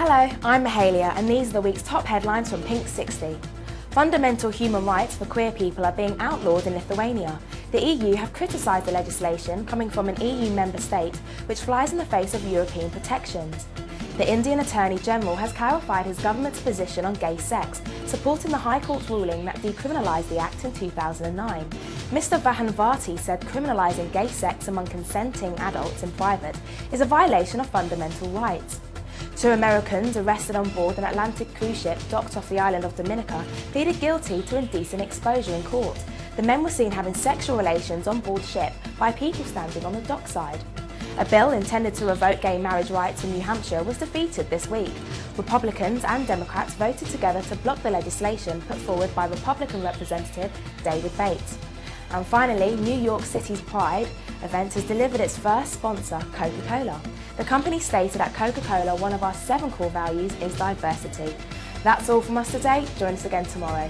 Hello, I'm Mahalia and these are the week's top headlines from Pink 60. Fundamental human rights for queer people are being outlawed in Lithuania. The EU have criticised the legislation coming from an EU member state which flies in the face of European protections. The Indian Attorney General has clarified his government's position on gay sex, supporting the High Court's ruling that decriminalised the act in 2009. Mr Vahanvati said criminalising gay sex among consenting adults in private is a violation of fundamental rights. Two Americans arrested on board an Atlantic cruise ship docked off the island of Dominica pleaded guilty to indecent exposure in court. The men were seen having sexual relations on board ship by people standing on the dockside. A bill intended to revoke gay marriage rights in New Hampshire was defeated this week. Republicans and Democrats voted together to block the legislation put forward by Republican Representative David Bates. And finally, New York City's Pride event has delivered its first sponsor, Coca-Cola. The company stated at Coca-Cola one of our seven core values is diversity. That's all from us today. Join us again tomorrow.